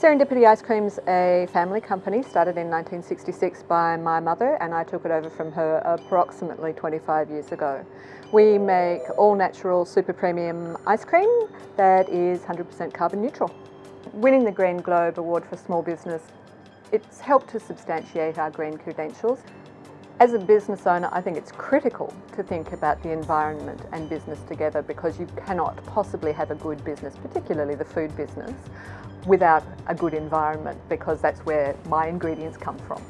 Serendipity Ice Cream's is a family company started in 1966 by my mother and I took it over from her approximately 25 years ago. We make all natural super premium ice cream that is 100% carbon neutral. Winning the Green Globe Award for Small Business, it's helped to substantiate our green credentials. As a business owner, I think it's critical to think about the environment and business together because you cannot possibly have a good business, particularly the food business, without a good environment because that's where my ingredients come from.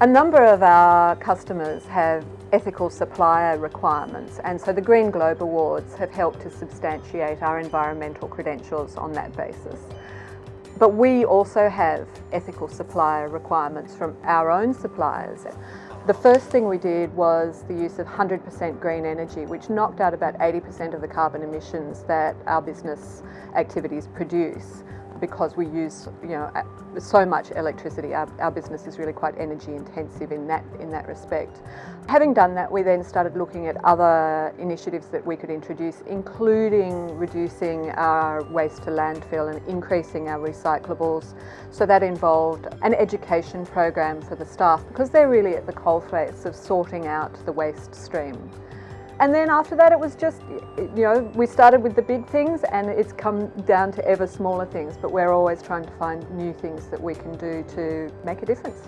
A number of our customers have ethical supplier requirements and so the Green Globe Awards have helped to substantiate our environmental credentials on that basis. But we also have ethical supplier requirements from our own suppliers. The first thing we did was the use of 100% green energy, which knocked out about 80% of the carbon emissions that our business activities produce because we use you know so much electricity. Our, our, business is really quite energy intensive in that in that respect. Having done that, we then started looking at other initiatives that we could introduce, including reducing our waste to landfill and increasing our recyclables. So that involved an education program for the staff because they're really at the coalface of sorting out the waste stream. And then after that it was just, you know, we started with the big things and it's come down to ever smaller things, but we're always trying to find new things that we can do to make a difference.